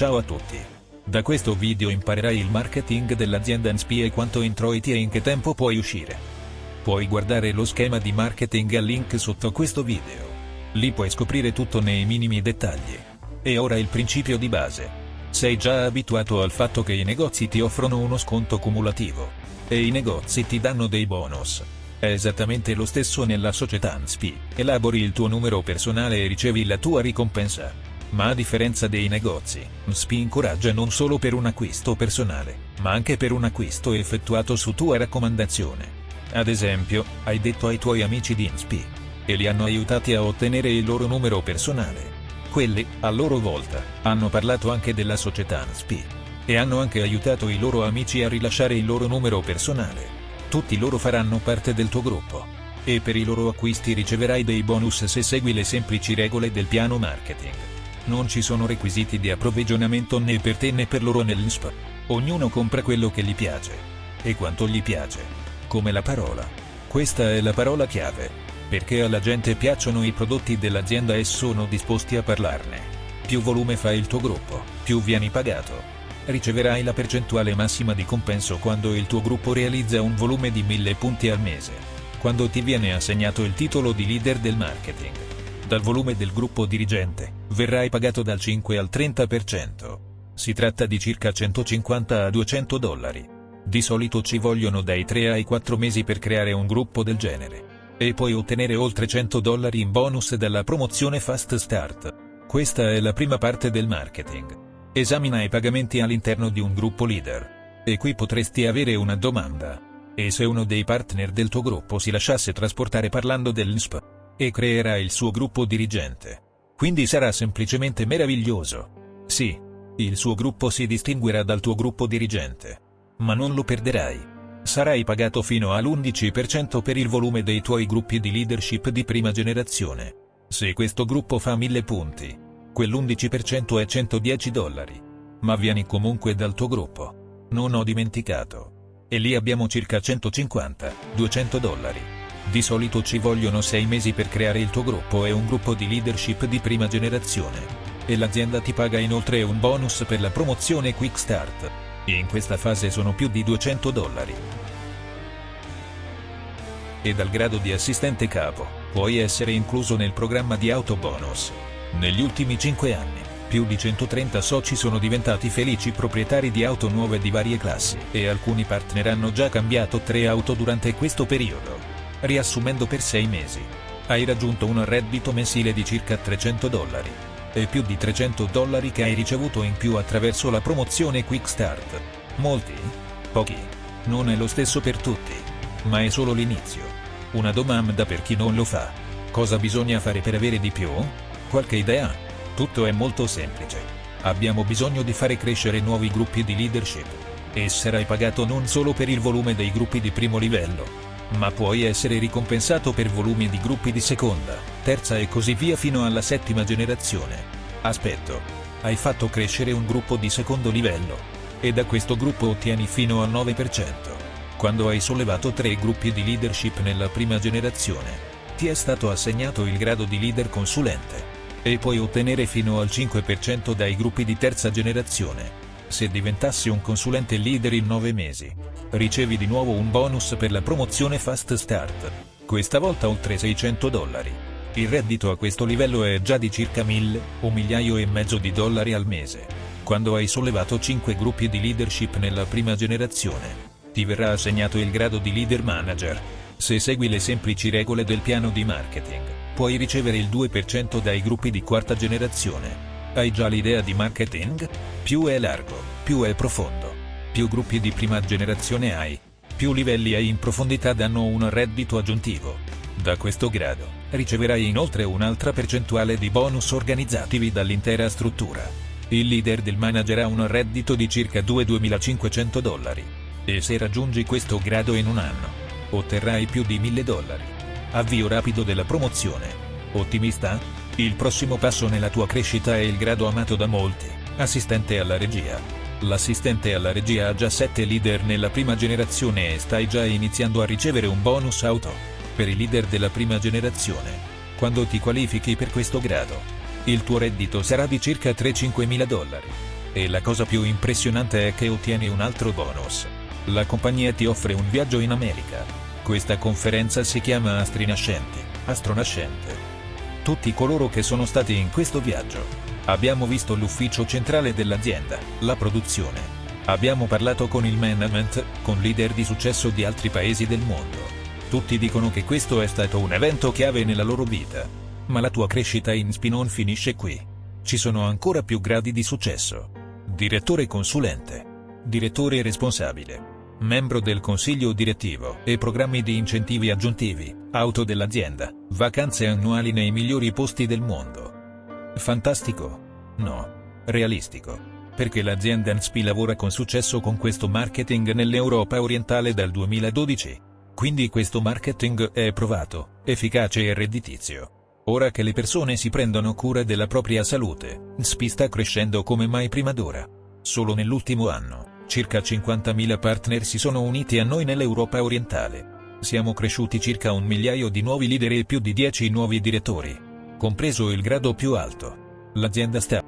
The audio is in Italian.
Ciao a tutti. Da questo video imparerai il marketing dell'azienda NSPI e quanto introiti e in che tempo puoi uscire. Puoi guardare lo schema di marketing al link sotto questo video. Lì puoi scoprire tutto nei minimi dettagli. E ora il principio di base. Sei già abituato al fatto che i negozi ti offrono uno sconto cumulativo. E i negozi ti danno dei bonus. È esattamente lo stesso nella società NSPI. Elabori il tuo numero personale e ricevi la tua ricompensa. Ma a differenza dei negozi, NSPI incoraggia non solo per un acquisto personale, ma anche per un acquisto effettuato su tua raccomandazione. Ad esempio, hai detto ai tuoi amici di NSPI e li hanno aiutati a ottenere il loro numero personale. Quelli, a loro volta, hanno parlato anche della società NSPI e hanno anche aiutato i loro amici a rilasciare il loro numero personale. Tutti loro faranno parte del tuo gruppo. E per i loro acquisti riceverai dei bonus se segui le semplici regole del piano marketing. Non ci sono requisiti di approvvigionamento né per te né per loro nell'INSP. Ognuno compra quello che gli piace. E quanto gli piace. Come la parola. Questa è la parola chiave. Perché alla gente piacciono i prodotti dell'azienda e sono disposti a parlarne. Più volume fa il tuo gruppo, più vieni pagato. Riceverai la percentuale massima di compenso quando il tuo gruppo realizza un volume di 1000 punti al mese. Quando ti viene assegnato il titolo di leader del marketing. Dal volume del gruppo dirigente, verrai pagato dal 5 al 30%. Si tratta di circa 150 a 200 dollari. Di solito ci vogliono dai 3 ai 4 mesi per creare un gruppo del genere. E puoi ottenere oltre 100 dollari in bonus dalla promozione Fast Start. Questa è la prima parte del marketing. Esamina i pagamenti all'interno di un gruppo leader. E qui potresti avere una domanda. E se uno dei partner del tuo gruppo si lasciasse trasportare parlando dell'INSP? E creerà il suo gruppo dirigente. Quindi sarà semplicemente meraviglioso. Sì. Il suo gruppo si distinguerà dal tuo gruppo dirigente. Ma non lo perderai. Sarai pagato fino all'11% per il volume dei tuoi gruppi di leadership di prima generazione. Se questo gruppo fa 1000 punti, quell'11% è 110 dollari. Ma vieni comunque dal tuo gruppo. Non ho dimenticato. E lì abbiamo circa 150-200 dollari. Di solito ci vogliono 6 mesi per creare il tuo gruppo e un gruppo di leadership di prima generazione. E l'azienda ti paga inoltre un bonus per la promozione Quick Start. In questa fase sono più di 200 dollari. E dal grado di assistente capo, puoi essere incluso nel programma di autobonus. Negli ultimi 5 anni, più di 130 soci sono diventati felici proprietari di auto nuove di varie classi e alcuni partner hanno già cambiato 3 auto durante questo periodo. Riassumendo per 6 mesi, hai raggiunto un reddito mensile di circa 300 dollari e più di 300 dollari che hai ricevuto in più attraverso la promozione Quick Start. Molti? Pochi? Non è lo stesso per tutti. Ma è solo l'inizio. Una domanda per chi non lo fa. Cosa bisogna fare per avere di più? Qualche idea? Tutto è molto semplice. Abbiamo bisogno di fare crescere nuovi gruppi di leadership. E sarai pagato non solo per il volume dei gruppi di primo livello, ma puoi essere ricompensato per volumi di gruppi di seconda, terza e così via fino alla settima generazione. Aspetto. Hai fatto crescere un gruppo di secondo livello. E da questo gruppo ottieni fino al 9%. Quando hai sollevato tre gruppi di leadership nella prima generazione, ti è stato assegnato il grado di leader consulente e puoi ottenere fino al 5% dai gruppi di terza generazione. Se diventassi un consulente leader in 9 mesi, ricevi di nuovo un bonus per la promozione Fast Start, questa volta oltre 600 dollari. Il reddito a questo livello è già di circa 1000 o migliaio e mezzo di dollari al mese. Quando hai sollevato 5 gruppi di leadership nella prima generazione, ti verrà assegnato il grado di leader manager. Se segui le semplici regole del piano di marketing puoi ricevere il 2% dai gruppi di quarta generazione. Hai già l'idea di marketing? Più è largo, più è profondo. Più gruppi di prima generazione hai, più livelli hai in profondità danno un reddito aggiuntivo. Da questo grado, riceverai inoltre un'altra percentuale di bonus organizzativi dall'intera struttura. Il leader del manager ha un reddito di circa 2-2500 dollari. E se raggiungi questo grado in un anno, otterrai più di 1000 dollari. Avvio rapido della promozione. Ottimista? Il prossimo passo nella tua crescita è il grado amato da molti, assistente alla regia. L'assistente alla regia ha già 7 leader nella prima generazione e stai già iniziando a ricevere un bonus auto. Per i leader della prima generazione. Quando ti qualifichi per questo grado, il tuo reddito sarà di circa 3-5 mila dollari. E la cosa più impressionante è che ottieni un altro bonus. La compagnia ti offre un viaggio in America. Questa conferenza si chiama Astrinascenti, Astronascente. Tutti coloro che sono stati in questo viaggio. Abbiamo visto l'ufficio centrale dell'azienda, la produzione. Abbiamo parlato con il management, con leader di successo di altri paesi del mondo. Tutti dicono che questo è stato un evento chiave nella loro vita. Ma la tua crescita in SPI non finisce qui. Ci sono ancora più gradi di successo. Direttore consulente. Direttore responsabile. Membro del consiglio direttivo e programmi di incentivi aggiuntivi, auto dell'azienda, vacanze annuali nei migliori posti del mondo. Fantastico? No. Realistico. Perché l'azienda NSPI lavora con successo con questo marketing nell'Europa orientale dal 2012. Quindi questo marketing è provato, efficace e redditizio. Ora che le persone si prendono cura della propria salute, NSPI sta crescendo come mai prima d'ora. Solo nell'ultimo anno, circa 50.000 partner si sono uniti a noi nell'Europa orientale. Siamo cresciuti circa un migliaio di nuovi leader e più di 10 nuovi direttori. Compreso il grado più alto. L'azienda sta